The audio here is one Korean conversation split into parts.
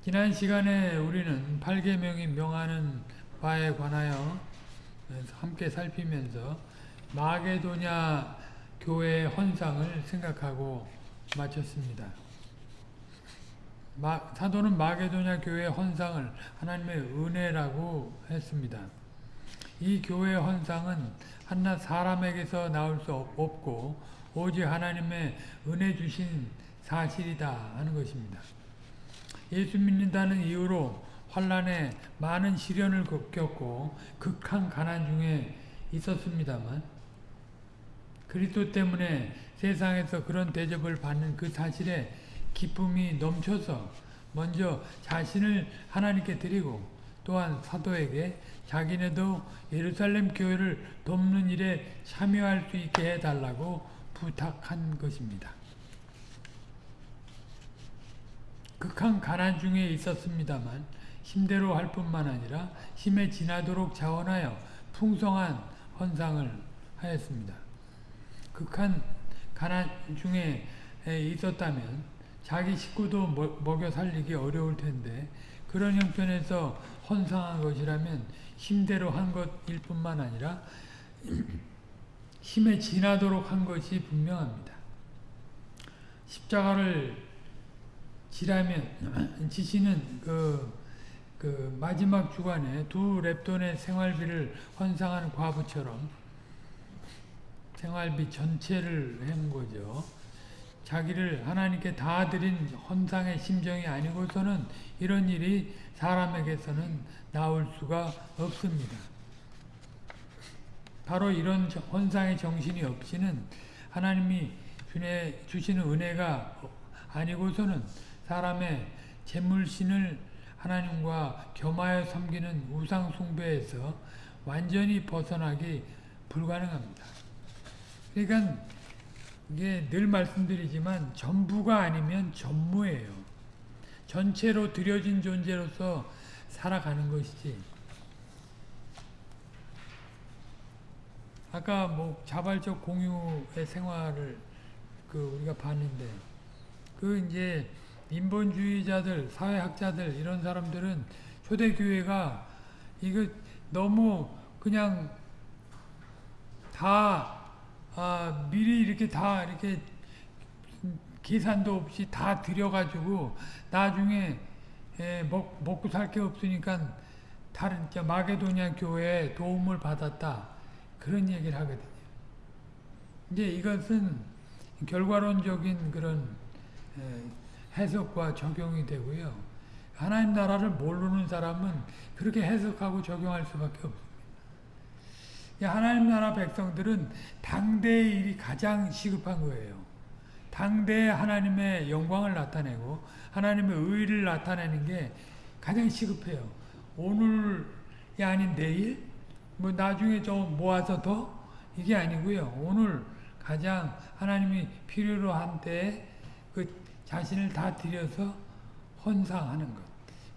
지난 시간에 우리는 8계명이 명하는 바에 관하여 함께 살피면서 마게도냐 교회의 헌상을 생각하고 마쳤습니다. 마, 사도는 마게도냐 교회의 헌상을 하나님의 은혜라고 했습니다. 이 교회의 헌상은 한낱 사람에게서 나올 수 없고 오직 하나님의 은혜 주신 사실이다 하는 것입니다. 예수 믿는다는 이유로 환란에 많은 시련을 겪고 극한 가난 중에 있었습니다만 그리스도 때문에 세상에서 그런 대접을 받는 그 사실에 기쁨이 넘쳐서 먼저 자신을 하나님께 드리고 또한 사도에게 자기네도 예루살렘 교회를 돕는 일에 참여할 수 있게 해달라고 부탁한 것입니다. 극한 가난 중에 있었습니다만 힘대로 할 뿐만 아니라 힘에 지나도록 자원하여 풍성한 헌상을 하였습니다. 극한 가난 중에 있었다면 자기 식구도 먹여 살리기 어려울 텐데 그런 형편에서 헌상한 것이라면 힘대로 한 것일 뿐만 아니라 힘에 지나도록 한 것이 분명합니다. 십자가를 지라면 지시는 그, 그 마지막 주간에 두 랩돈의 생활비를 헌상한 과부처럼 생활비 전체를 한 거죠. 자기를 하나님께 다 드린 헌상의 심정이 아니고서는 이런 일이 사람에게서는 나올 수가 없습니다. 바로 이런 헌상의 정신이 없이는 하나님이 주시는 은혜가 아니고서는 사람의 재물신을 하나님과 겸하여 섬기는 우상 숭배에서 완전히 벗어나기 불가능합니다. 그러니까 이게 늘 말씀드리지만 전부가 아니면 전무예요. 전체로 들여진 존재로서 살아가는 것이지. 아까 뭐 자발적 공유의 생활을 그 우리가 봤는데 그 이제 인본주의자들, 사회학자들 이런 사람들은 초대교회가 이거 너무 그냥 다 아, 미리 이렇게 다 이렇게 계산도 없이 다 들여가지고 나중에 에, 먹, 먹고 살 게 없으니까 다른 마게도냐 교회에 도움을 받았다 그런 얘기를 하거든요. 이제 이것은 결과론적인 그런 에, 해석과 적용이 되고요. 하나님 나라를 모르는 사람은 그렇게 해석하고 적용할 수밖에 없습니다. 하나님 나라 백성들은 당대의 일이 가장 시급한 거예요. 당대에 하나님의 영광을 나타내고 하나님의 의를 나타내는 게 가장 시급해요. 오늘이 아닌 내일, 뭐 나중에 좀 모아서 더 이게 아니고요. 오늘 가장 하나님이 필요로 한 때에 그 자신을 다 들여서 헌상하는 것.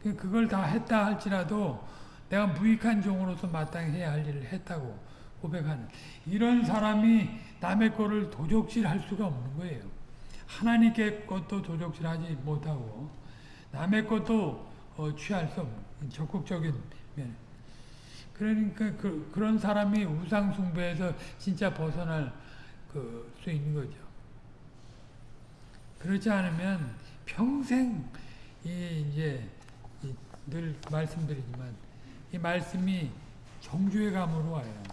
그, 그걸 다 했다 할지라도 내가 무익한 종으로서 마땅히 해야 할 일을 했다고 고백하는 이런 사람이 남의 거를 도적질할 수가 없는 거예요. 하나님께 것도 도적질하지 못하고 남의 것도 어, 취할 수 없는 적극적인 면. 그러니까 그, 런 사람이 우상 숭배에서 진짜 벗어날 그, 수 있는 거죠. 그렇지 않으면 평생 이 이제 늘 말씀드리지만 이 말씀이 정죄 감으로 와요.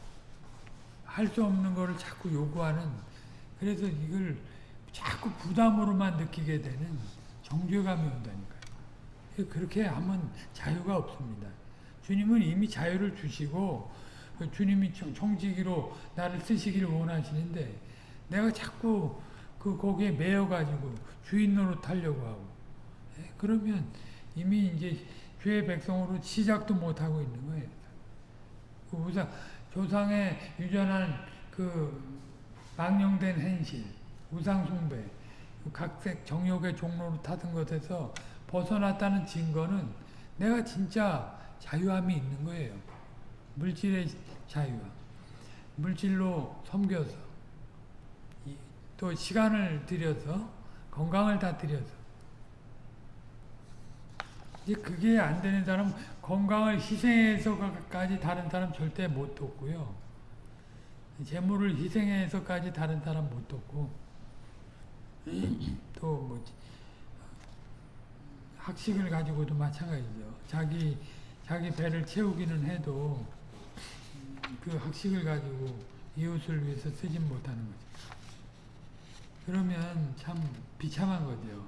할 수 없는 것을 자꾸 요구하는 그래서 이걸 자꾸 부담으로만 느끼게 되는 정죄감이 온다니까요. 그렇게 하면 자유가 없습니다. 주님은 이미 자유를 주시고 주님이 청지기로 나를 쓰시기를 원하시는데 내가 자꾸 그 거기에 매여가지고 주인 노릇하려고 하고 예? 그러면 이미 이제 죄의 백성으로 시작도 못하고 있는 거예요. 그 우상, 조상의 유전한 그 망령된 행실, 우상숭배, 그 각색 정욕의 종로로 타던 것에서 벗어났다는 증거는 내가 진짜 자유함이 있는 거예요. 물질의 자유함. 물질로 섬겨서 또 시간을 들여서 건강을 다 들여서 이제 그게 안 되는 사람 건강을 희생해서까지 다른 사람 절대 못 돕고요. 재물을 희생해서까지 다른 사람 못 돕고 또 뭐지 학식을 가지고도 마찬가지죠. 자기 자기 배를 채우기는 해도 그 학식을 가지고 이웃을 위해서 쓰진 못하는 거죠. 그러면 참 비참한 거죠.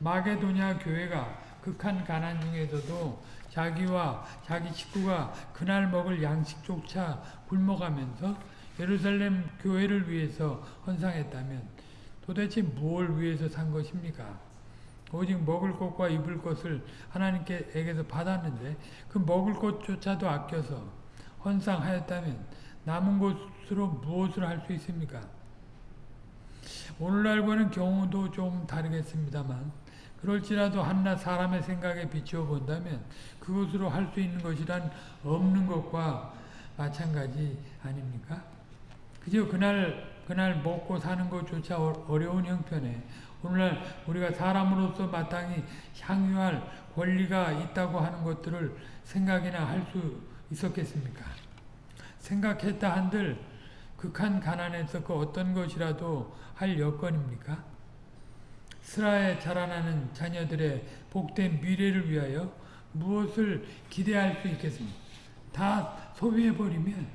마게도냐 교회가 극한 가난 중에서도 자기와 자기 식구가 그날 먹을 양식조차 굶어가면서 예루살렘 교회를 위해서 헌상했다면 도대체 무엇을 위해서 산 것입니까? 오직 먹을 것과 입을 것을 하나님께서 받았는데 그 먹을 것조차도 아껴서 헌상하였다면 남은 것으로 무엇을 할 수 있습니까? 오늘날과는 경우도 좀 다르겠습니다만 그럴지라도 한낱 사람의 생각에 비추어 본다면 그것으로 할 수 있는 것이란 없는 것과 마찬가지 아닙니까? 그저 그날 그날 먹고 사는 것조차 어- 어려운 형편에 오늘날 우리가 사람으로서 마땅히 향유할 권리가 있다고 하는 것들을 생각이나 할 수 있었겠습니까? 생각했다 한들 극한 가난에서 그 어떤 것이라도 할 여건입니까? 스라에 자라나는 자녀들의 복된 미래를 위하여 무엇을 기대할 수 있겠습니까? 다 소비해버리면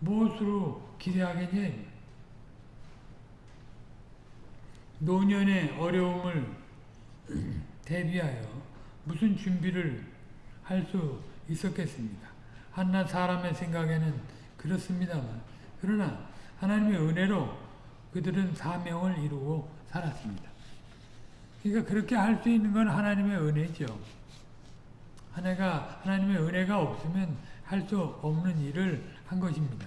무엇으로 기대하겠냐? 노년의 어려움을 대비하여 무슨 준비를 할 수 있었겠습니까? 한낱 사람의 생각에는 그렇습니다만 그러나 하나님의 은혜로 그들은 사명을 이루고 살았습니다. 그러니까 그렇게 할 수 있는 건 하나님의 은혜죠. 하나가 하나님의 은혜가 없으면 할 수 없는 일을 한 것입니다.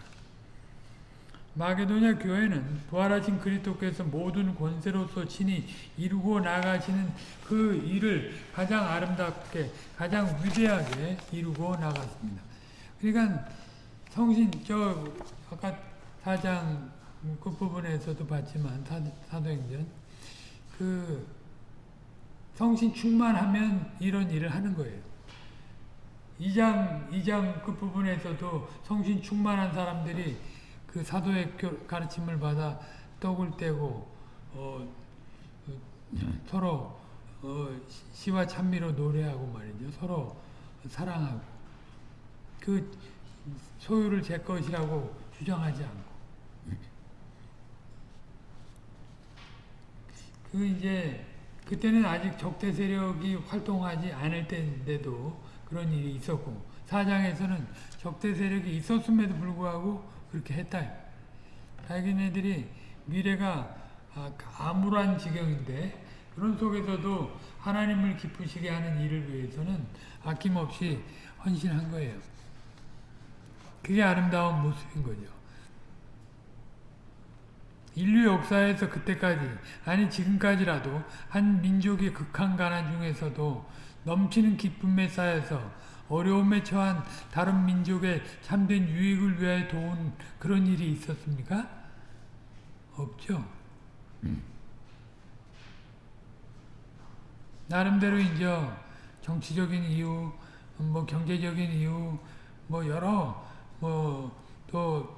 마게도냐 교회는 부활하신 그리스도께서 모든 권세로서 친히 이루고 나가시는 그 일을 가장 아름답게 가장 위대하게 이루고 나갔습니다. 그러니까 성신 저 아까 사장 끝부분에서도 봤지만 사, 사도행전 그 성신 충만하면 이런 일을 하는 거예요. 2장 2장 끝부분에서도 성신 충만한 사람들이 그 사도의 가르침을 받아 떡을 떼고 어, 서로 어, 시와 찬미로 노래하고 말이죠. 서로 사랑하고 그 소유를 제 것이라고 주장하지 않고 그 이제 그때는 아직 적대 세력이 활동하지 않을 때인데도 그런 일이 있었고 사장에서는 적대 세력이 있었음에도 불구하고 그렇게 했다. 자기네들이 미래가 아, 암울한 지경인데 그런 속에서도 하나님을 기쁘시게 하는 일을 위해서는 아낌없이 헌신한 거예요. 그게 아름다운 모습인 거죠. 인류 역사에서 그때까지 아니 지금까지라도 한 민족의 극한 가난 중에서도 넘치는 기쁨에 쌓여서 어려움에 처한 다른 민족의 참된 유익을 위하여 도운 그런 일이 있었습니까? 없죠. 나름대로 이제 정치적인 이유, 뭐 경제적인 이유, 뭐 여러 뭐 또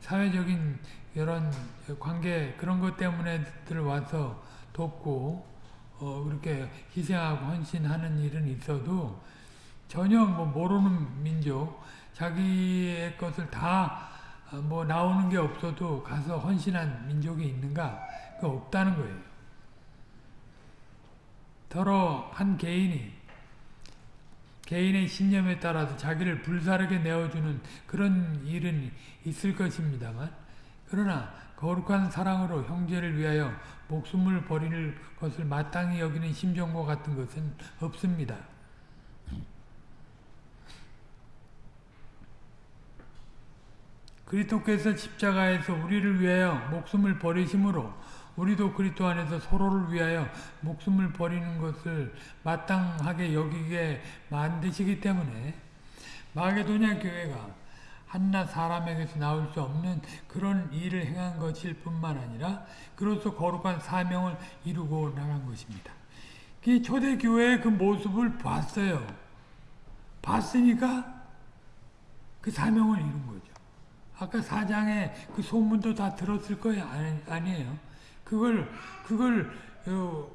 사회적인 이런 관계 그런 것 때문에 들 와서 돕고 어 그렇게 희생하고 헌신하는 일은 있어도 전혀 뭐 모르는 민족 자기의 것을 다 뭐 나오는 게 없어도 가서 헌신한 민족이 있는가? 그 없다는 거예요. 더러 한 개인이 개인의 신념에 따라서 자기를 불사르게 내어주는 그런 일은 있을 것입니다만 그러나 거룩한 사랑으로 형제를 위하여 목숨을 버릴 것을 마땅히 여기는 심정과 같은 것은 없습니다. 그리스도께서 십자가에서 우리를 위하여 목숨을 버리심으로 우리도 그리스도 안에서 서로를 위하여 목숨을 버리는 것을 마땅하게 여기게 만드시기 때문에 마게도냐 교회가 한낱 사람에게서 나올 수 없는 그런 일을 행한 것일 뿐만 아니라 그로서 거룩한 사명을 이루고 나간 것입니다. 그 초대교회의 그 모습을 봤어요. 봤으니까 그 사명을 이룬 거죠. 아까 사장의 그 소문도 다 들었을 거예요. 아니, 아니에요. 그걸, 그걸, 어,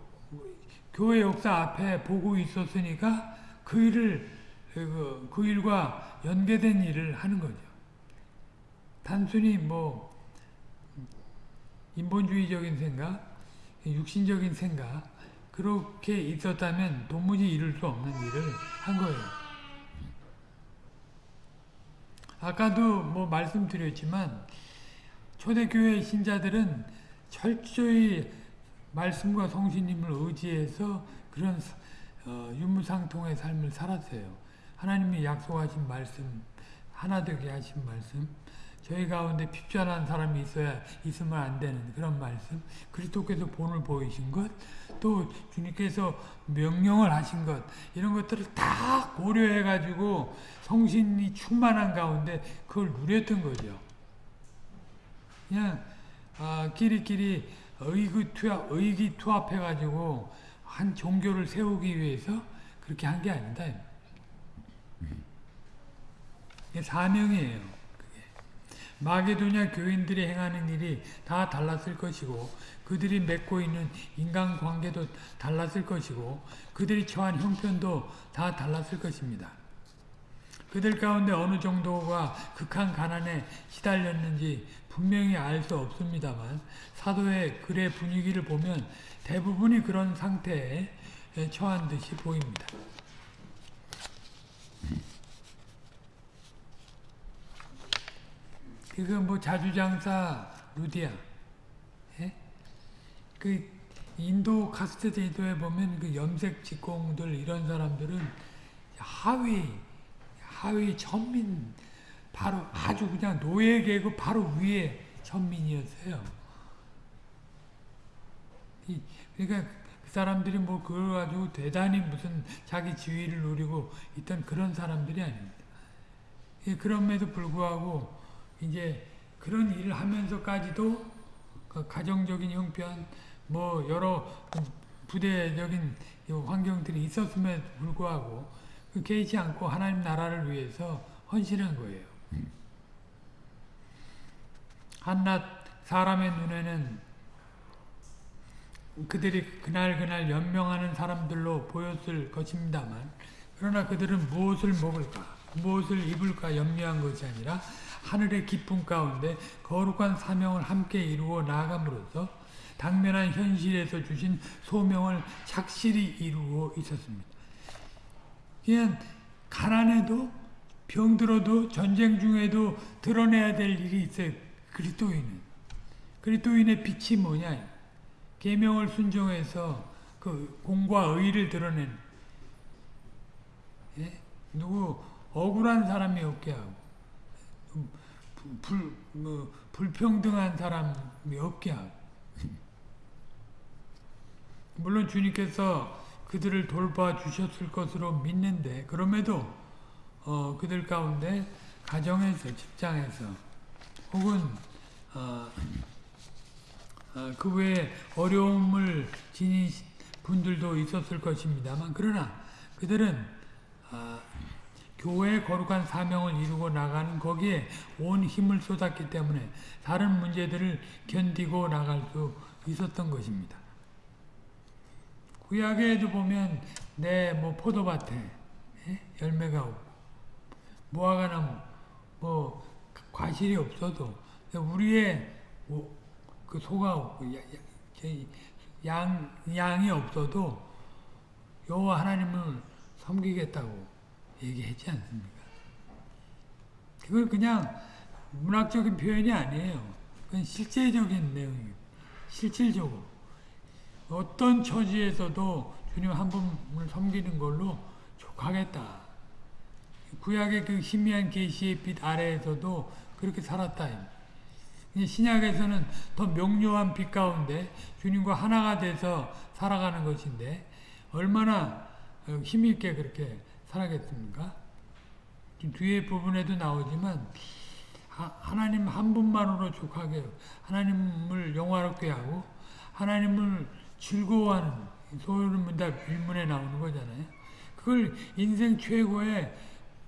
교회 역사 앞에 보고 있었으니까 그 일을, 그, 그 일과 연계된 일을 하는 거죠. 단순히 뭐, 인본주의적인 생각, 육신적인 생각, 그렇게 있었다면 도무지 이룰 수 없는 일을 한 거예요. 아까도 뭐 말씀드렸지만 초대교회 신자들은 철저히 말씀과 성신님을 의지해서 그런 어, 유무상통의 삶을 살았어요. 하나님이 약속하신 말씀, 하나 되게 하신 말씀, 저희 가운데 핍전한 사람이 있어야 있으면 안 되는 그런 말씀, 그리스도께서 본을 보이신 것, 또 주님께서 명령을 하신 것, 이런 것들을 다 고려해 가지고 성신이 충만한 가운데 그걸 누렸던 거죠. 그냥 아, 끼리끼리 의기투합, 의기투합해 가지고 한 종교를 세우기 위해서 그렇게 한 게 아니다. 이게 사명이에요. 마게도냐 교인들이 행하는 일이 다 달랐을 것이고 그들이 맺고 있는 인간관계도 달랐을 것이고 그들이 처한 형편도 다 달랐을 것입니다. 그들 가운데 어느 정도가 극한 가난에 시달렸는지 분명히 알 수 없습니다만 사도의 글의 분위기를 보면 대부분이 그런 상태에 처한 듯이 보입니다. 그거 뭐 자주장사 루디아, 예? 그 인도 카스트 제도에 보면 그 염색 직공들 이런 사람들은 하위 하위 천민 바로 아주 그냥 노예 계급 바로 위에 천민이었어요. 이, 그러니까 그 사람들이 뭐 그걸 가지고 대단히 무슨 자기 지위를 누리고 있던 그런 사람들이 아닙니다. 예, 그럼에도 불구하고 이제 그런 일을 하면서까지도 그 가정적인 형편 뭐 여러 부대적인 환경들이 있었음에도 불구하고 그 개의치 않고 하나님 나라를 위해서 헌신한 거예요. 한낱 사람의 눈에는 그들이 그날 그날 연명하는 사람들로 보였을 것입니다만 그러나 그들은 무엇을 먹을까 무엇을 입을까 염려한 것이 아니라 하늘의 기쁨 가운데 거룩한 사명을 함께 이루어 나아감으로써 당면한 현실에서 주신 소명을 착실히 이루어 있었습니다. 그냥 가난해도 병들어도 전쟁 중에도 드러내야 될 일이 있어요. 그리스도인은. 그리스도인의 빛이 뭐냐? 계명을 순종해서 그 공과 의를 드러낸 예? 누구 억울한 사람이 없게 하고 불, 뭐, 불평등한 사람이 없게 하고 물론 주님께서 그들을 돌봐 주셨을 것으로 믿는데 그럼에도 어, 그들 가운데 가정에서 직장에서 혹은 어, 어, 그 외에 어려움을 지닌 분들도 있었을 것입니다만 그러나 그들은 어, 교회의 거룩한 사명을 이루고 나가는 거기에 온 힘을 쏟았기 때문에 다른 문제들을 견디고 나갈 수 있었던 것입니다. 구약에도 보면 내 뭐 포도밭에 예? 열매가 없고 무화과나무 뭐 과실이 없어도 우리의 그 소가 없고 양 양이 없어도 여호와 하나님을 섬기겠다고 얘기하지 않습니까? 그걸 그냥 문학적인 표현이 아니에요. 그건 실제적인 내용이에요. 실질적으로. 어떤 처지에서도 주님 한 분을 섬기는 걸로 족하겠다. 구약의 그 희미한 계시의 빛 아래에서도 그렇게 살았다. 신약에서는 더 명료한 빛 가운데 주님과 하나가 돼서 살아가는 것인데 얼마나 힘있게 그렇게 살아겠습니까? 뒤에 부분에도 나오지만 하나님 한 분만으로 족하게 하나님을 영화롭게 하고 하나님을 즐거워하는 소유문답 일문에 나오는 거잖아요. 그걸 인생 최고의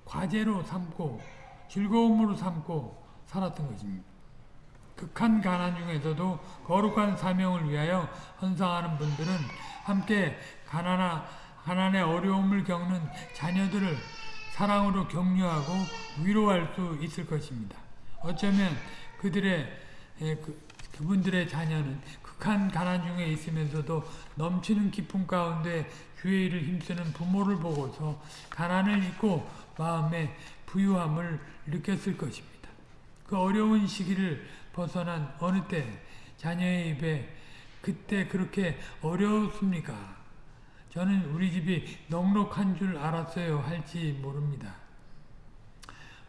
과제로 삼고 즐거움으로 삼고 살았던 것입니다. 극한 가난 중에서도 거룩한 사명을 위하여 헌상하는 분들은 함께 가난하, 가난의 어려움을 겪는 자녀들을 사랑으로 격려하고 위로할 수 있을 것입니다. 어쩌면 그들의 예, 그, 그분들의 자녀는 극한 가난 중에 있으면서도 넘치는 기쁨 가운데 주의 일을 힘쓰는 부모를 보고서 가난을 잊고 마음의 부유함을 느꼈을 것입니다. 그 어려운 시기를 벗어난 어느 때 자녀의 입에 그때 그렇게 어려웠습니까? 저는 우리 집이 넉넉한 줄 알았어요 할지 모릅니다.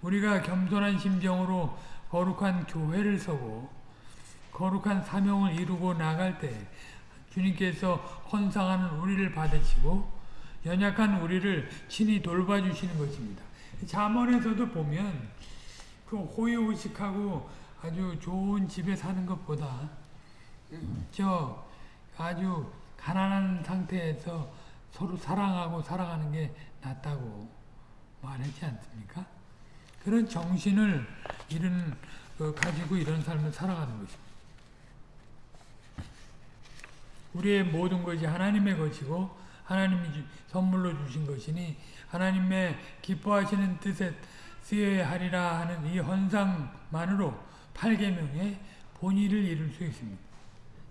우리가 겸손한 심정으로 거룩한 교회를 서고 거룩한 사명을 이루고 나갈 때 주님께서 헌상하는 우리를 받으시고 연약한 우리를 친히 돌봐주시는 것입니다. 잠언에서도 보면 그 호의호식하고 아주 좋은 집에 사는 것보다 저 아주 가난한 상태에서 서로 사랑하고 살아가는 게 낫다고 말하지 않습니까? 그런 정신을 이런 어, 가지고 이런 삶을 살아가는 것입니다. 우리의 모든 것이 하나님의 것이고 하나님이 주, 선물로 주신 것이니 하나님의 기뻐하시는 뜻에 쓰여야 하리라 하는 이 헌상만으로 8계명의 본의를 이룰 수 있습니다.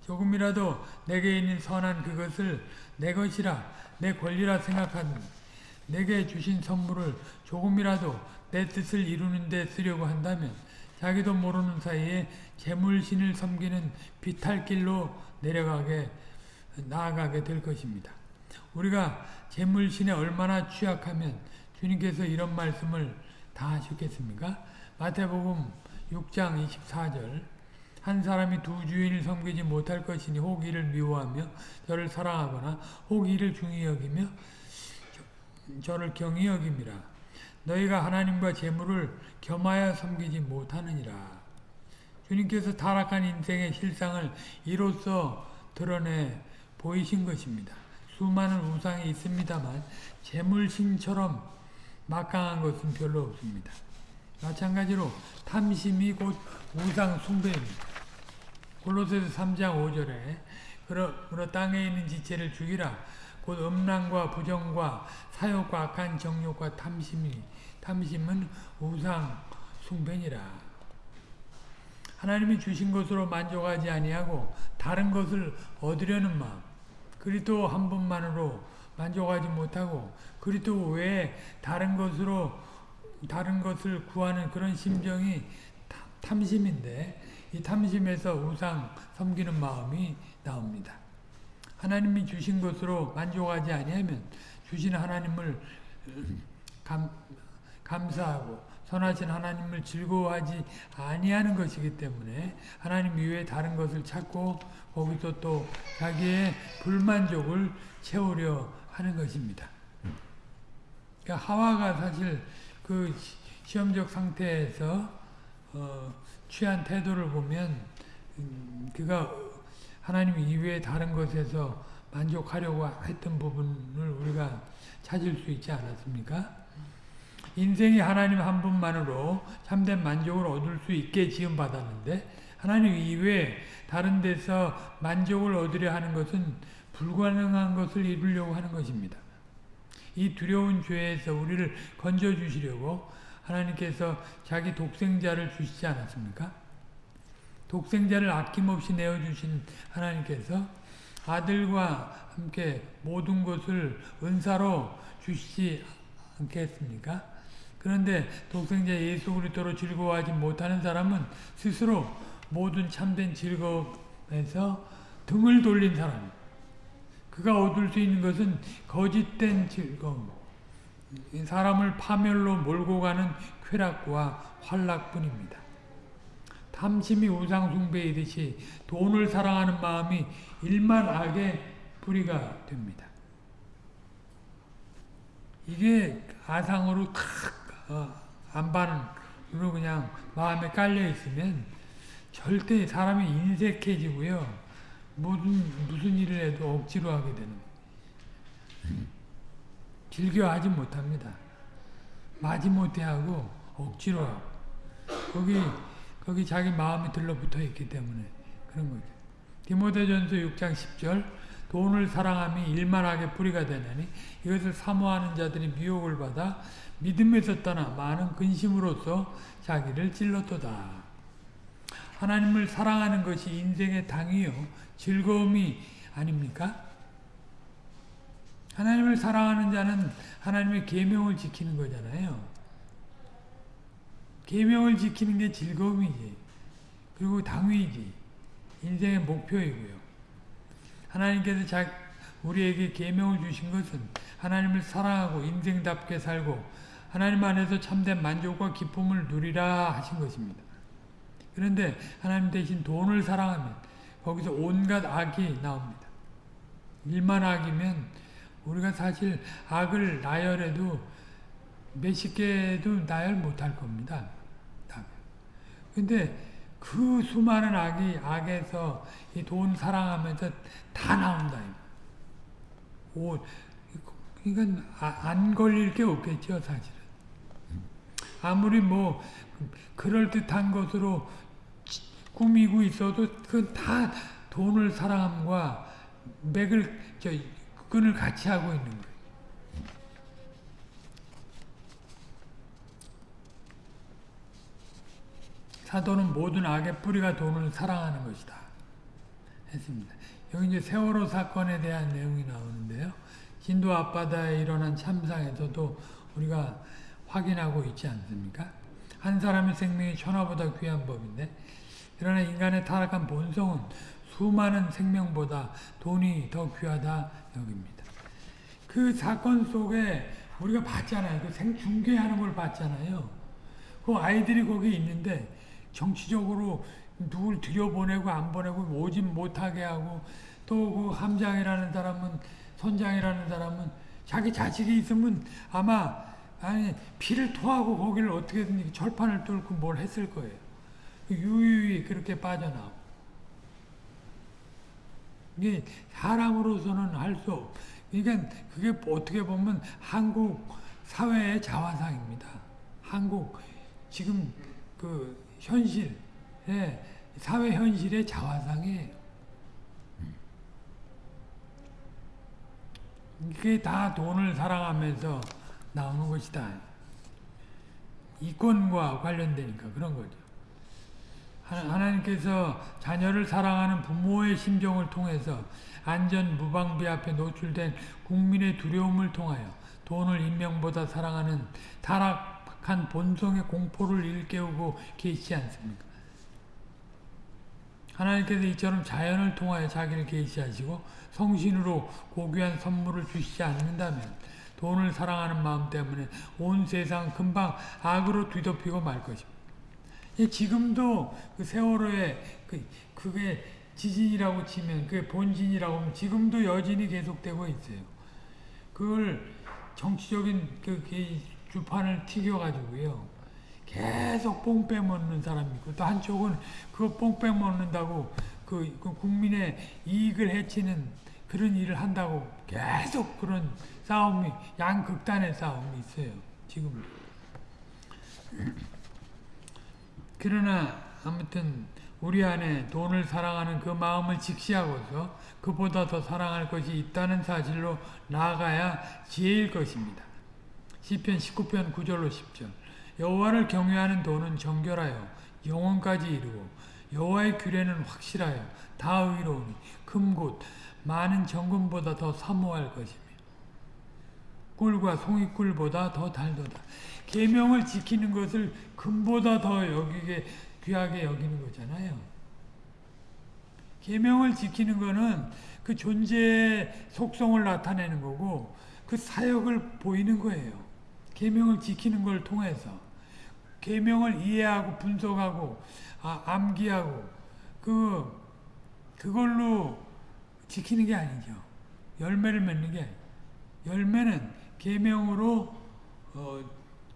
조금이라도 내게 있는 선한 그것을 내 것이라 내 권리라 생각한 내게 주신 선물을 조금이라도 내 뜻을 이루는 데 쓰려고 한다면 자기도 모르는 사이에 재물신을 섬기는 비탈길로 내려가게 나아가게 될 것입니다. 우리가 재물신에 얼마나 취약하면 주님께서 이런 말씀을 다 하셨겠습니까? 마태복음 6장 24절 한 사람이 두 주인을 섬기지 못할 것이니 혹 이를 미워하며 저를 사랑하거나 혹 이를 중히 여기며 저를 경히 여김이라 너희가 하나님과 재물을 겸하여 섬기지 못하느니라 주님께서 타락한 인생의 실상을 이로써 드러내 보이신 것입니다. 수많은 우상이 있습니다만 재물신처럼 막강한 것은 별로 없습니다. 마찬가지로 탐심이 곧 우상 숭배입니다. 골로새서 3장 5절에 그러, 그러 땅에 있는 지체를 죽이라. 곧 음란과 부정과 사욕과 악한 정욕과 탐심이 탐심은 우상 숭배니라. 하나님이 주신 것으로 만족하지 아니하고 다른 것을 얻으려는 마음 그리스도 한 분만으로 만족하지 못하고 그리스도 외에 다른 것으로 다른 것을 구하는 그런 심정이 탐심인데 이 탐심에서 우상 섬기는 마음이 나옵니다. 하나님이 주신 것으로 만족하지 아니하면 주신 하나님을 감, 감사하고 선하신 하나님을 즐거워하지 아니하는 것이기 때문에 하나님 이외에 다른 것을 찾고 거기서 또 자기의 불만족을 채우려 하는 것입니다. 그러니까 하와가 사실 그 시험적 상태에서 어, 취한 태도를 보면 음, 그가 하나님 이외에 다른 것에서 만족하려고 했던 부분을 우리가 찾을 수 있지 않았습니까? 인생이 하나님 한 분만으로 참된 만족을 얻을 수 있게 지음받았는데 하나님 이외에 다른 데서 만족을 얻으려 하는 것은 불가능한 것을 이루려고 하는 것입니다. 이 두려운 죄에서 우리를 건져주시려고 하나님께서 자기 독생자를 주시지 않았습니까? 독생자를 아낌없이 내어주신 하나님께서 아들과 함께 모든 것을 은사로 주시지 않겠습니까? 그런데 독생자 예수 그리스도로 즐거워하지 못하는 사람은 스스로 모든 참된 즐거움에서 등을 돌린 사람. 그가 얻을 수 있는 것은 거짓된 즐거움. 사람을 파멸로 몰고 가는 쾌락과 환락뿐입니다. 탐심이 우상숭배이듯이 돈을 사랑하는 마음이 일만 악의 뿌리가 됩니다. 이게 아상으로 탁 어, 안반으로 그냥 마음에 깔려 있으면 절대 사람이 인색해지고요. 무슨 무슨 일을 해도 억지로 하게 되는 즐겨하지 못합니다. 마지못해 하고 억지로 거기 거기 자기 마음이 들러붙어 있기 때문에 그런 거죠. 디모데전서 6장 10절 돈을 사랑함이 일만하게 뿌리가 되나니 이것을 사모하는 자들이 미혹을 받아 믿음에서 떠나 많은 근심으로써 자기를 찔렀도다. 하나님을 사랑하는 것이 인생의 당이요 즐거움이 아닙니까? 하나님을 사랑하는 자는 하나님의 계명을 지키는 거잖아요. 계명을 지키는 게 즐거움이지. 그리고 당위이지. 인생의 목표이고요. 하나님께서 자, 우리에게 계명을 주신 것은 하나님을 사랑하고 인생답게 살고 하나님 안에서 참된 만족과 기쁨을 누리라 하신 것입니다. 그런데 하나님 대신 돈을 사랑하면 거기서 온갖 악이 나옵니다. 일만 악이면 우리가 사실 악을 나열해도 몇십 개도 나열 못할 겁니다. 근데 그 수많은 악이 악에서 이 돈 사랑하면서 다 나온다. 오, 이건 안 걸릴 게 없겠죠, 사실은. 아무리 뭐 그럴 듯한 것으로 꾸미고 있어도 그건 다 돈을 사랑함과 맥을 저 끈을 같이 하고 있는 거예요. 사도는 모든 악의 뿌리가 돈을 사랑하는 것이다. 했습니다. 여기 이제 세월호 사건에 대한 내용이 나오는데요. 진도 앞바다에 일어난 참상에서도 우리가 확인하고 있지 않습니까? 한 사람의 생명이 천하보다 귀한 법인데 그러나 인간의 타락한 본성은 수많은 생명보다 돈이 더 귀하다 여깁니다. 그 사건 속에 우리가 봤잖아요. 그 생중계하는 걸 봤잖아요. 그 아이들이 거기 있는데 정치적으로 누굴 들여보내고 안 보내고 오진 못하게 하고 또 그 함장이라는 사람은 선장이라는 사람은 자기 자식이 있으면 아마 아니 피를 토하고 거기를 어떻게든 철판을 뚫고 뭘 했을 거예요. 유유히 그렇게 빠져나오고 이게 사람으로서는 할 수 없. 그러니까 그게 어떻게 보면 한국 사회의 자화상입니다. 한국 지금 그 현실, 예, 사회 현실의 자화상이에요. 이게 다 돈을 사랑하면서 나오는 것이다. 이권과 관련되니까 그런 거죠. 하나님께서 자녀를 사랑하는 부모의 심정을 통해서 안전 무방비 앞에 노출된 국민의 두려움을 통하여 돈을 인명보다 사랑하는 타락한 본성의 공포를 일깨우고 계시지 않습니까? 하나님께서 이처럼 자연을 통하여 자기를 계시하시고 성신으로 고귀한 선물을 주시지 않는다면 돈을 사랑하는 마음 때문에 온 세상 금방 악으로 뒤덮이고 말 것입니다. 지금도 그 세월호에 그, 그게 지진이라고 치면 그게 본진이라고 하면 지금도 여진이 계속되고 있어요. 그걸 정치적인 그, 그 주판을 튀겨가지고요. 계속 뽕 빼먹는 사람이 있고 또 한쪽은 그거 뽕 빼먹는다고 그, 그 국민의 이익을 해치는 그런 일을 한다고 계속 그런 싸움이 양극단의 싸움이 있어요. 지금 그러나 아무튼 우리 안에 돈을 사랑하는 그 마음을 직시하고서 그보다 더 사랑할 것이 있다는 사실로 나아가야 지혜일 것입니다. 시편 19편 9절로 10절 여호와를 경외하는 돈은 정결하여 영원까지 이르고 여호와의 규례는 확실하여 다 의로우니 금곳 많은 정금보다 더 사모할 것이며 꿀과 송이꿀보다 더 달도다. 계명을 지키는 것을 금보다 더 여기게 귀하게 여기는 거잖아요. 계명을 지키는 거는 그 존재의 속성을 나타내는 거고 그 사역을 보이는 거예요. 계명을 지키는 걸 통해서 계명을 이해하고 분석하고 아, 암기하고 그 그걸로 지키는 게 아니죠. 열매를 맺는 게 열매는 계명으로 어,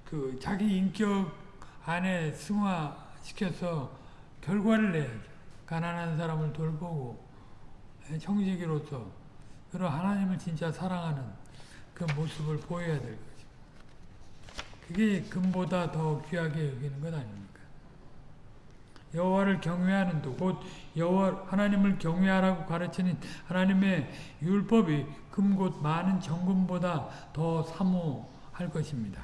그 자기 인격 안에 승화시켜서 결과를 내야죠. 가난한 사람을 돌보고 청지기로서 그리고 하나님을 진짜 사랑하는 그 모습을 보여야 될 거죠. 그게 금보다 더 귀하게 여기는 것 아닙니까? 여호와를 경외하는 도, 곧 여호와 하나님을 경외하라고 가르치는 하나님의 율법이 금곧 많은 정금보다 더 사모할 것입니다.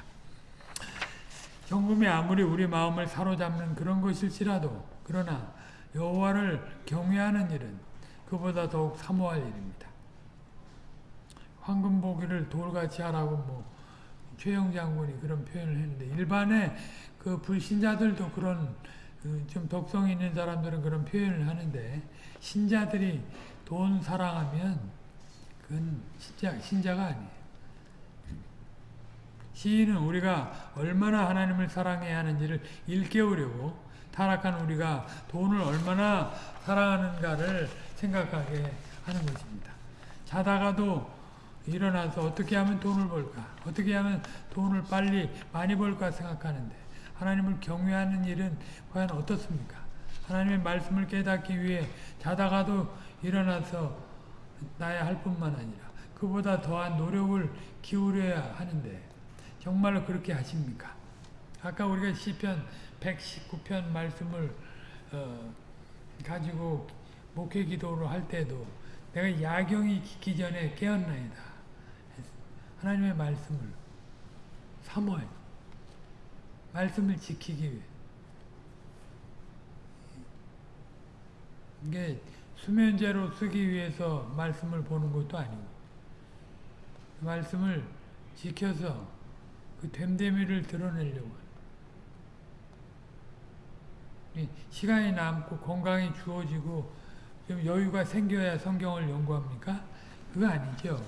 정금이 아무리 우리 마음을 사로잡는 그런 것일지라도 그러나 여호와를 경외하는 일은 그보다 더욱 사모할 일입니다. 황금 보기를 돌같이 하라고 뭐 최영 장군이 그런 표현을 했는데 일반의 그 불신자들도 그런 그 좀 독성 있는 사람들은 그런 표현을 하는데 신자들이 돈 사랑하면 그건 신자, 신자가 아니에요. 시인은 우리가 얼마나 하나님을 사랑해야 하는지를 일깨우려고 타락한 우리가 돈을 얼마나 사랑하는가를 생각하게 하는 것입니다. 자다가도 일어나서 어떻게 하면 돈을 벌까? 어떻게 하면 돈을 빨리 많이 벌까 생각하는데 하나님을 경외하는 일은 과연 어떻습니까? 하나님의 말씀을 깨닫기 위해 자다가도 일어나서 나야 할 뿐만 아니라 그보다 더한 노력을 기울여야 하는데 정말로 그렇게 하십니까? 아까 우리가 시편 119편 말씀을 어, 가지고 목회 기도를 할 때도 내가 야경이 깊기 전에 깨었나이다. 하나님의 말씀을 사모해. 말씀을 지키기 위해. 이게 수면제로 쓰기 위해서 말씀을 보는 것도 아니고 말씀을 지켜서 그 됨됨이를 드러내려고 시간이 남고 건강이 주어지고 좀 여유가 생겨야 성경을 연구합니까? 그거 아니죠.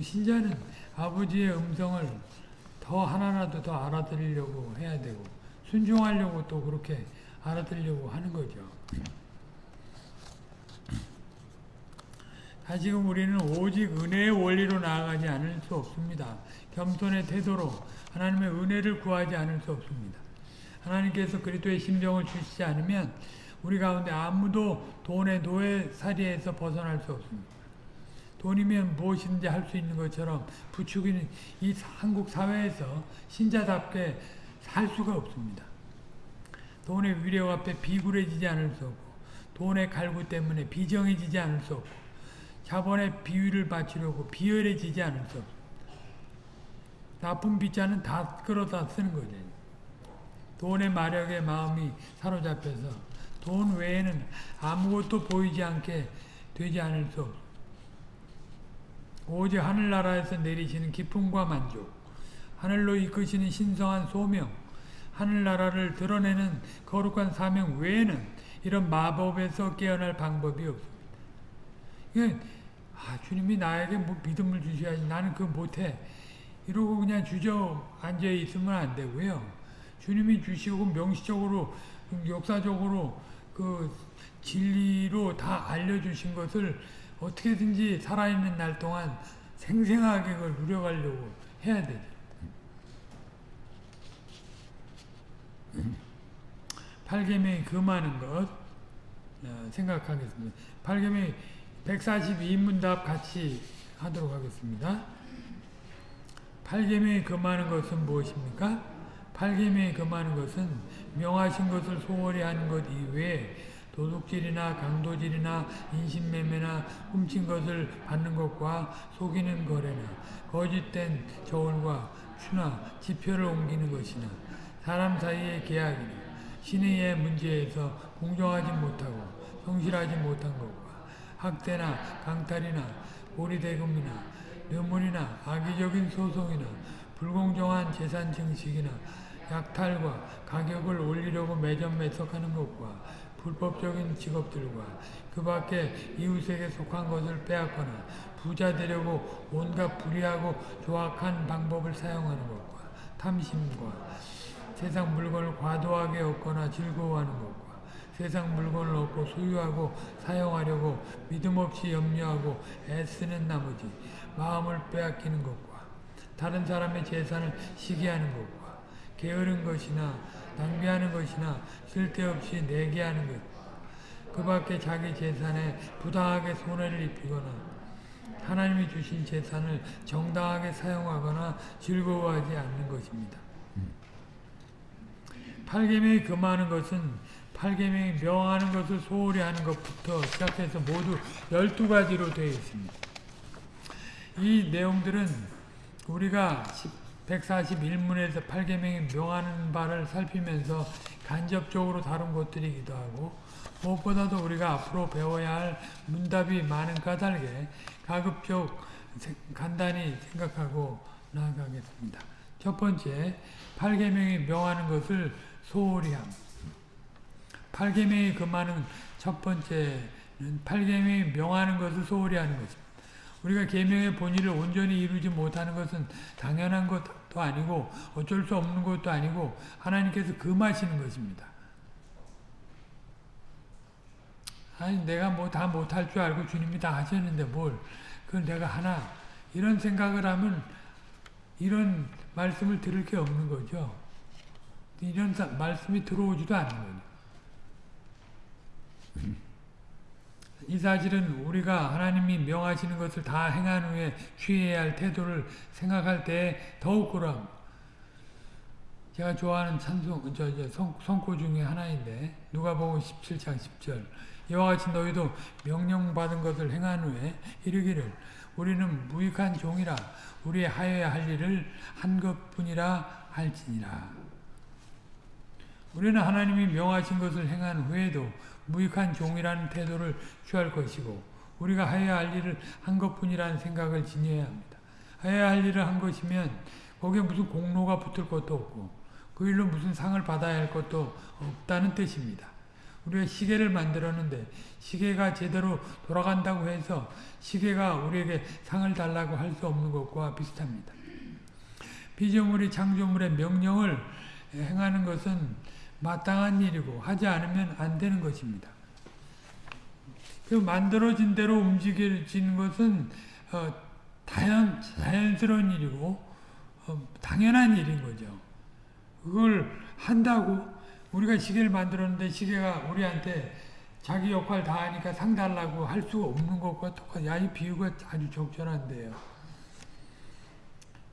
신자는 아버지의 음성을 더 하나라도 더 알아들으려고 해야 되고 순종하려고 또 그렇게 알아들으려고 하는 거죠. 다시금 우리는 오직 은혜의 원리로 나아가지 않을 수 없습니다. 겸손의 태도로 하나님의 은혜를 구하지 않을 수 없습니다. 하나님께서 그리스도의 심정을 주시지 않으면 우리 가운데 아무도 돈의 노예살이에서 벗어날 수 없습니다. 돈이면 무엇이든지 할 수 있는 것처럼 부추기는 이 한국 사회에서 신자답게 살 수가 없습니다. 돈의 위력 앞에 비굴해지지 않을 수 없고 돈의 갈구 때문에 비정해지지 않을 수 없고 자본의 비위를 바치려고 비열해지지 않을 수 없고 나쁜 빚자는 다 끌어다 쓰는 거죠. 돈의 마력에 마음이 사로잡혀서 돈 외에는 아무것도 보이지 않게 되지 않을 수 없어. 오직 하늘나라에서 내리시는 기쁨과 만족, 하늘로 이끄시는 신성한 소명, 하늘나라를 드러내는 거룩한 사명 외에는 이런 마법에서 깨어날 방법이 없습니다. 아, 주님이 나에게 뭐 믿음을 주셔야지 나는 그거 못해. 이러고 그냥 주저앉아 있으면 안 되고요. 주님이 주시고 명시적으로 역사적으로 그 진리로 다 알려주신 것을 어떻게든지 살아있는 날 동안 생생하게 그걸 누려가려고 해야 돼. 팔개명이 금하는 것 어, 생각하겠습니다. 팔개명이 142문답 같이 하도록 하겠습니다. 팔개명이 금하는 것은 무엇입니까? 팔개명이 금하는 것은 명하신 것을 소홀히 하는 것 이외에 도둑질이나 강도질이나 인신매매나 훔친 것을 받는 것과 속이는 거래나 거짓된 저울과 추나 지표를 옮기는 것이나 사람 사이의 계약이나 신의의 문제에서 공정하지 못하고 성실하지 못한 것과 학대나 강탈이나 고리대금이나 뇌물이나 악의적인 소송이나 불공정한 재산 증식이나 약탈과 가격을 올리려고 매점 매석하는 것과 불법적인 직업들과 그 밖에 이웃에게 속한 것을 빼앗거나 부자 되려고 온갖 불의하고 조악한 방법을 사용하는 것과 탐심과 세상 물건을 과도하게 얻거나 즐거워하는 것과 세상 물건을 얻고 소유하고 사용하려고 믿음 없이 염려하고 애쓰는 나머지 마음을 빼앗기는 것과 다른 사람의 재산을 시기하는 것과 게으른 것이나 낭비하는 것이나 쓸데없이 내게 하는 것, 그 밖에 자기 재산에 부당하게 손해를 입히거나 하나님이 주신 재산을 정당하게 사용하거나 즐거워하지 않는 것입니다. 팔계명이 금하는 것은 팔계명이 명하는 것을 소홀히 하는 것부터 시작해서 모두 12가지로 되어 있습니다. 이 내용들은 우리가 141문에서 팔계명이 명하는 바를 살피면서 간접적으로 다룬 것들이기도 하고 무엇보다도 우리가 앞으로 배워야 할 문답이 많은 까닭에 가급적 간단히 생각하고 나아가겠습니다. 첫 번째, 팔계명이 명하는 것을 소홀히 함. 팔계명이 금하는 첫 번째는 팔계명이 명하는 것을 소홀히 하는 것입니다. 우리가 계명의 본의를 온전히 이루지 못하는 것은 당연한 것도 아니고 어쩔 수 없는 것도 아니고 하나님께서 금하시는 것입니다. 아니 내가 뭐 다 못할 줄 알고 주님이 다 하셨는데 뭘 그걸 내가 하나 이런 생각을 하면 이런 말씀을 들을 게 없는 거죠. 이런 사, 말씀이 들어오지도 않는 거죠. 이 사실은 우리가 하나님이 명하시는 것을 다 행한 후에 취해야 할 태도를 생각할 때 더욱 그럼 제가 좋아하는 찬송 저, 저 성, 성고 중에 하나인데 누가복음 17장 10절. 이와 같이 너희도 명령받은 것을 행한 후에 이르기를 우리는 무익한 종이라 우리의 하여야 할 일을 한 것 뿐이라 할지니라. 우리는 하나님이 명하신 것을 행한 후에도 무익한 종이라는 태도를 취할 것이고 우리가 하여야 할 일을 한 것뿐이라는 생각을 지녀야 합니다. 하여야 할 일을 한 것이면 거기에 무슨 공로가 붙을 것도 없고 그 일로 무슨 상을 받아야 할 것도 없다는 뜻입니다. 우리가 시계를 만들었는데 시계가 제대로 돌아간다고 해서 시계가 우리에게 상을 달라고 할 수 없는 것과 비슷합니다. 피조물이 창조물의 명령을 행하는 것은 마땅한 일이고 하지 않으면 안 되는 것입니다. 그 만들어진 대로 움직여지는 것은 어, 자연, 자연스러운 일이고 어, 당연한 일인 거죠. 그걸 한다고 우리가 시계를 만들었는데 시계가 우리한테 자기 역할 다 하니까 상 달라고 할수 없는 것과 똑같아요. 야, 이 비유가 아주 적절한데요.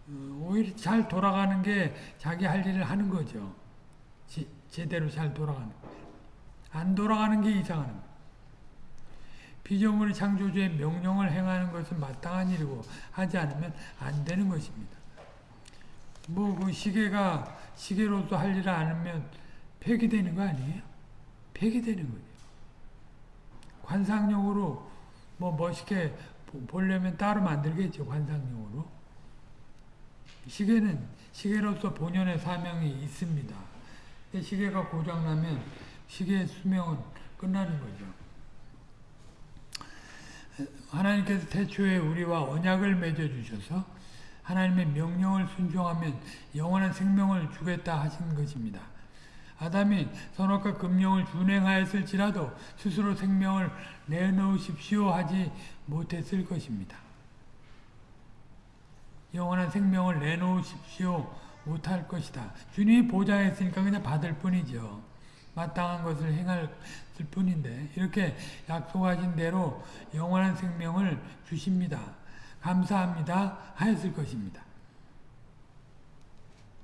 어, 오히려 잘 돌아가는 게 자기 할 일을 하는 거죠. 지, 제대로 잘 돌아가는 거예요. 안 돌아가는 게 이상한 거예요. 피조물의 창조주의 명령을 행하는 것은 마땅한 일이고 하지 않으면 안 되는 것입니다. 뭐 그 시계가 시계로서 할 일을 안 하면 폐기되는 거 아니에요? 폐기되는 거죠. 관상용으로 뭐 멋있게 보려면 따로 만들겠죠. 관상용으로. 시계는 시계로서 본연의 사명이 있습니다. 시계가 고장나면 시계의 수명은 끝나는 거죠. 하나님께서 태초에 우리와 언약을 맺어주셔서 하나님의 명령을 순종하면 영원한 생명을 주겠다 하신 것입니다. 아담이 선악과 금령을 준행하였을지라도 스스로 생명을 내놓으십시오 하지 못했을 것입니다. 영원한 생명을 내놓으십시오 못할 것이다. 주님이 보장했으니까 그냥 받을 뿐이죠. 마땅한 것을 행할 뿐인데 이렇게 약속하신 대로 영원한 생명을 주십니다. 감사합니다 하였을 것입니다.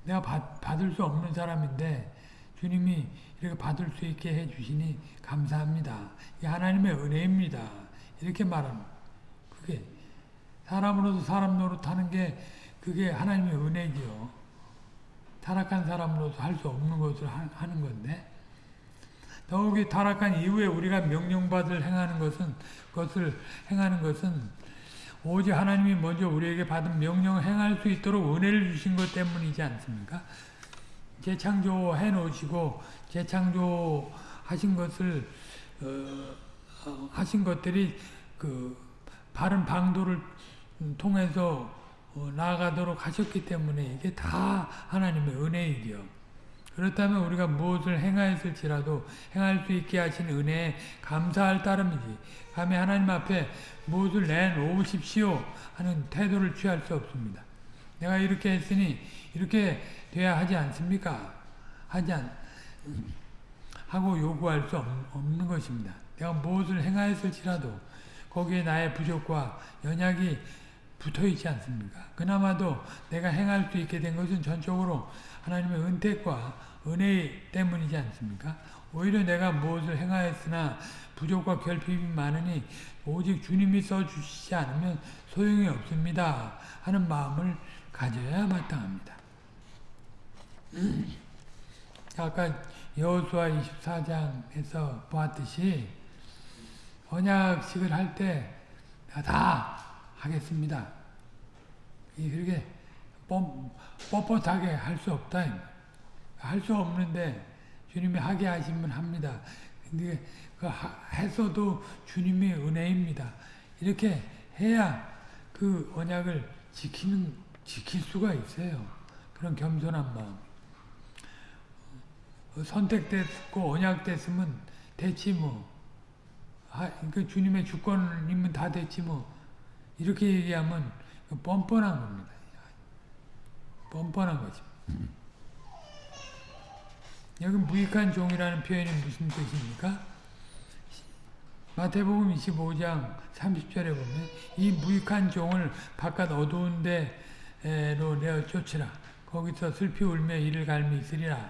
내가 받, 받을 수 없는 사람인데 주님이 이렇게 받을 수 있게 해주시니 감사합니다. 이 하나님의 은혜입니다. 이렇게 말하는 그게 사람으로서 사람 노릇하는 게 그게 하나님의 은혜지요. 타락한 사람으로서 할 수 없는 것을 하는 건데 더욱이 타락한 이후에 우리가 명령받을 행하는 것은 그것을 행하는 것은 오직 하나님이 먼저 우리에게 받은 명령을 행할 수 있도록 은혜를 주신 것 때문이지 않습니까? 재창조해 놓으시고 재창조하신 것을 어, 어, 하신 것들이 그 바른 방도를 통해서 어, 나아가도록 하셨기 때문에 이게 다 하나님의 은혜이죠. 그렇다면 우리가 무엇을 행하였을지라도 행할 수 있게 하신 은혜에 감사할 따름이지. 감히 하나님 앞에 무엇을 내놓으십시오 하는 태도를 취할 수 없습니다. 내가 이렇게 했으니 이렇게 돼야 하지 않습니까? 하지 않, 하고 요구할 수 없는 것입니다. 내가 무엇을 행하였을지라도 거기에 나의 부족과 연약이 붙어 있지 않습니까? 그나마도 내가 행할 수 있게 된 것은 전적으로 하나님의 은택과 은혜 때문이지 않습니까? 오히려 내가 무엇을 행하였으나 부족과 결핍이 많으니 오직 주님이 써주시지 않으면 소용이 없습니다. 하는 마음을 가져야 마땅합니다. 아까 여호수아 24장에서 보았듯이 언약식을 할 때 다 하겠습니다. 이 그렇게 뻔, 뻣뻣하게 할 수 없다. 할 수 없는데 주님이 하게 하시면 합니다. 근데 그 했어도 주님의 은혜입니다. 이렇게 해야 그 언약을 지키는 지킬 수가 있어요. 그런 겸손한 마음. 선택됐고 언약됐으면 됐지 뭐. 아, 그 주님의 주권이면 다 됐지 뭐. 이렇게 얘기하면 뻔뻔한 겁니다. 뻔뻔한 거지. 여기 무익한 종이라는 표현이 무슨 뜻입니까? 마태복음 25장 30절에 보면 이 무익한 종을 바깥 어두운 데로 내어 쫓으라. 거기서 슬피 울며 이를 갈미 있으리라.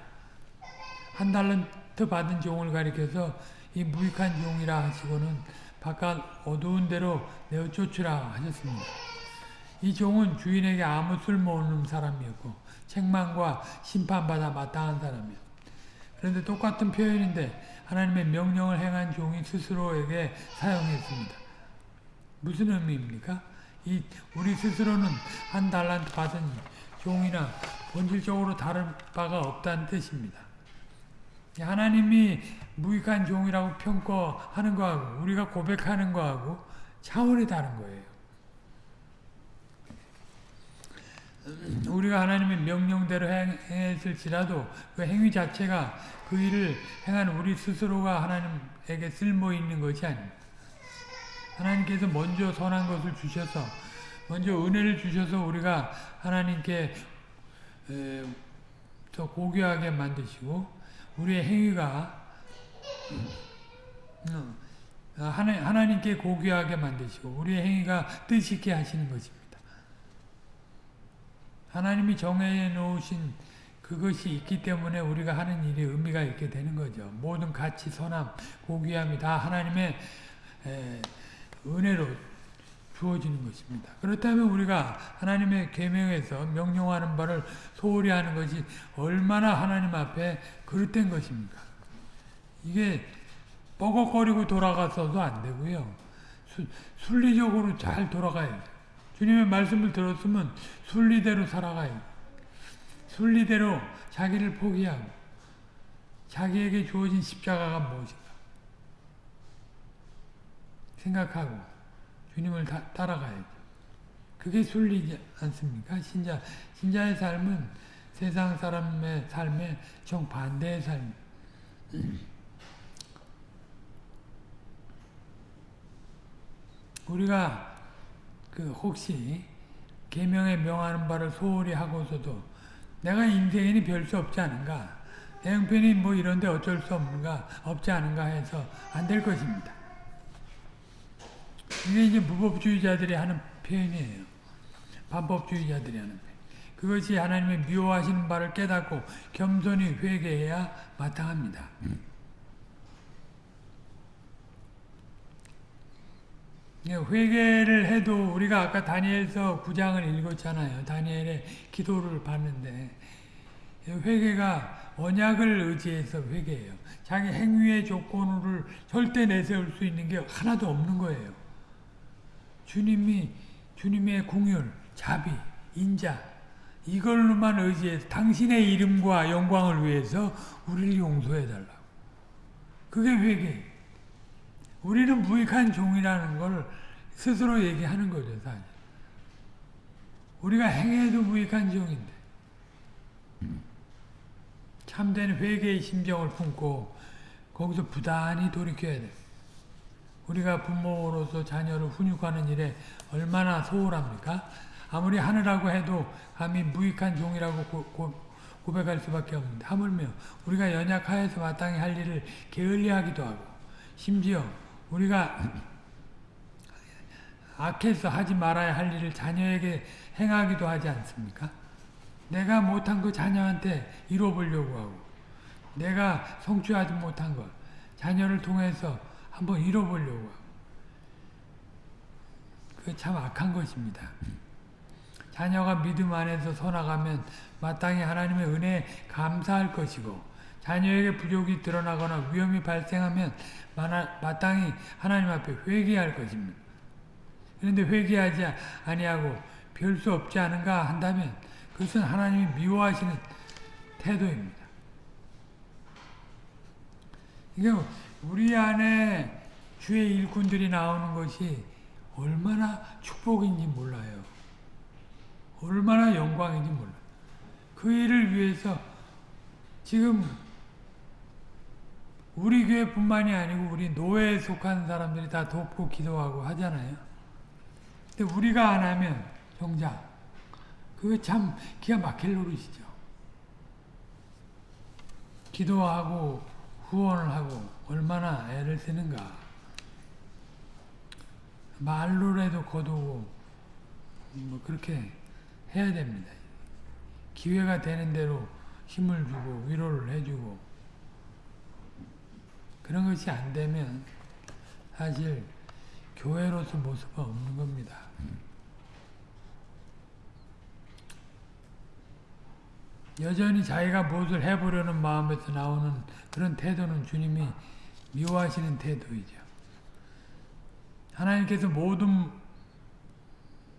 한 달란트 받은 종을 가리켜서 이 무익한 종이라 하시고는 바깥 어두운 데로 내어 쫓으라 하셨습니다. 이 종은 주인에게 아무 쓸모없는 사람이었고 책망과 심판받아 마땅한 사람이었습니다. 그런데 똑같은 표현인데 하나님의 명령을 행한 종이 스스로에게 사용했습니다. 무슨 의미입니까? 이 우리 스스로는 한 달란트 받은 종이나 본질적으로 다른 바가 없다는 뜻입니다. 하나님이 무익한 종이라고 평가하는 거하고 우리가 고백하는 거하고 차원이 다른 거예요. 우리가 하나님의 명령대로 행했을지라도 그 행위 자체가 그 일을 행한 우리 스스로가 하나님에게 쓸모 있는 것이 아닙니다. 하나님께서 먼저 선한 것을 주셔서 먼저 은혜를 주셔서 우리가 하나님께 더 고귀하게 만드시고 우리의 행위가 하나님께 고귀하게 만드시고 우리의 행위가 뜻있게 하시는 것입니다. 하나님이 정해 놓으신 그것이 있기 때문에 우리가 하는 일이 의미가 있게 되는 거죠. 모든 가치, 선함, 고귀함이 다 하나님의 은혜로 주어지는 것입니다. 그렇다면 우리가 하나님의 계명에서 명령하는 바를 소홀히 하는 것이 얼마나 하나님 앞에 그릇된 것입니까? 이게 뻐걱거리고 돌아가서도 안 되고요. 수, 순리적으로 잘 돌아가야 돼요. 주님의 말씀을 들었으면 순리대로 살아가요. 순리대로 자기를 포기하고 자기에게 주어진 십자가가 무엇인가 생각하고 주님을 다, 따라가야죠. 그게 순리지 않습니까? 신자, 신자의 삶은 세상 사람의 삶에 정반대의 삶. 우리가 그 혹시 계명에 명하는 바를 소홀히 하고서도 내가 인생에는 별 수 없지 않은가 내 형편이 뭐 이런데 어쩔 수 없는가 없지 않은가 해서 안 될 것입니다. 이게 이제 무법주의자들이 하는 표현이에요. 반법주의자들이 하는 표현. 그것이 하나님의 미워하시는 바를 깨닫고 겸손히 회개해야 마땅합니다. 예, 회개를 해도 우리가 아까 다니엘서 9장을 읽었잖아요. 다니엘의 기도를 봤는데 회개가 언약을 의지해서 회개해요. 자기 행위의 조건을 절대 내세울 수 있는 게 하나도 없는 거예요. 주님이 주님의 궁율, 자비, 인자 이걸로만 의지해서 당신의 이름과 영광을 위해서 우리를 용서해 달라고. 그게 회개. 우리는 무익한 종이라는 걸 스스로 얘기하는 거죠, 사실. 우리가 행해도 무익한 종인데. 참된 회개의 심정을 품고 거기서 부단히 돌이켜야 돼. 우리가 부모로서 자녀를 훈육하는 일에 얼마나 소홀합니까? 아무리 하느라고 해도 감히 무익한 종이라고 고, 고, 고 백할 수밖에 없는데 하물며 우리가 연약하여서 마땅히 할 일을 게을리하기도 하고 심지어 우리가 악해서 하지 말아야 할 일을 자녀에게 행하기도 하지 않습니까? 내가 못한 거 자녀한테 이뤄보려고 하고 내가 성취하지 못한 거 자녀를 통해서 한번 하고 그게 참 악한 것입니다. 자녀가 믿음 안에서 서나가면 마땅히 하나님의 은혜에 감사할 것이고 자녀에게 부족이 드러나거나 위험이 발생하면 마땅히 하나님 앞에 회개할 것입니다. 그런데 회개하지 아니하고 별 수 없지 않은가 한다면 그것은 하나님이 미워하시는 태도입니다. 이게 우리 안에 주의 일꾼들이 나오는 것이 얼마나 축복인지 몰라요. 얼마나 영광인지 몰라요. 그 일을 위해서 지금 우리 교회뿐만이 아니고 우리 노예에 속한 사람들이 다 돕고 기도하고 하잖아요. 근데 우리가 안 하면 정작 그거 참 기가 막힐 노릇이죠. 기도하고 후원을 하고 얼마나 애를 쓰는가. 말로라도 거두고 뭐 그렇게 해야 됩니다. 기회가 되는 대로 힘을 주고 위로를 해주고 그런 것이 안 되면 사실 교회로서 모습은 없는 겁니다. 여전히 자기가 무엇을 해보려는 마음에서 나오는 그런 태도는 주님이 미워하시는 태도이죠. 하나님께서 모든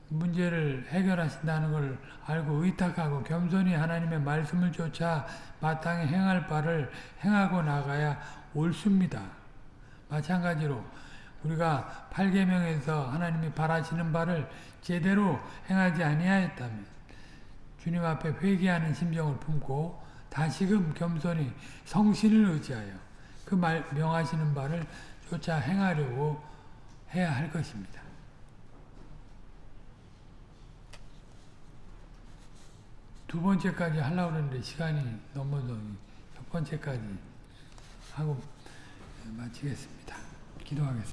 문제를 해결하신다는 걸 알고 의탁하고 겸손히 하나님의 말씀을 쫓아 마땅히 행할 바를 행하고 나가야 옳습니다. 마찬가지로 우리가 8계명에서 하나님이 바라시는 바를 제대로 행하지 아니하였다면 주님 앞에 회개하는 심정을 품고 다시금 겸손히 성신을 의지하여 그 말, 명하시는 바를 쫓아 행하려고 해야 할 것입니다. 두 번째까지 하려고 했는데 시간이 넘어서 첫 번째까지 하고 마치겠습니다. 기도하겠습니다.